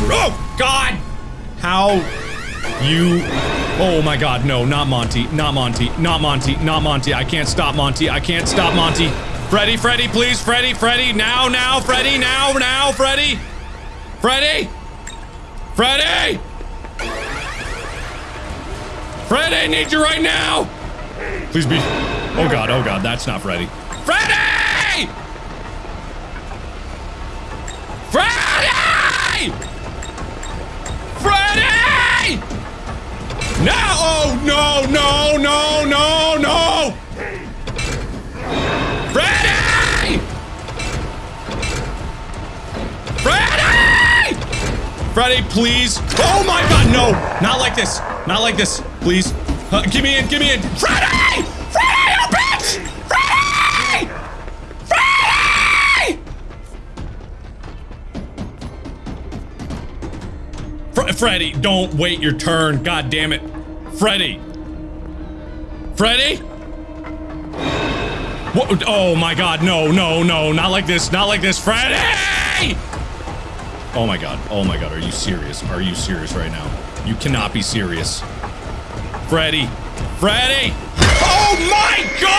Oh, God! How you... Oh, my God. No, not Monty. Not Monty. Not Monty. Not Monty. I can't stop Monty. I can't stop Monty. Freddy, Freddy, please. Freddy, Freddy. Now, now, Freddy. Now, now, Freddy. Freddy! Freddy! Freddy, need you right now! Please be... Oh, God. Oh, God. That's not Freddy. Freddy! No! Oh, no, no, no, no, no! Freddy! Freddy! Freddy, please. Oh my god, no! Not like this. Not like this. Please. Uh, give me in, give me in. Freddy! Freddy, you bitch! Freddy! Freddy! Fre Freddy, don't wait your turn. God damn it. Freddy. Freddy? What? Oh my god, no, no, no, not like this, not like this. Freddy! Oh my god, oh my god, are you serious? Are you serious right now? You cannot be serious. Freddy. Freddy! Oh my god!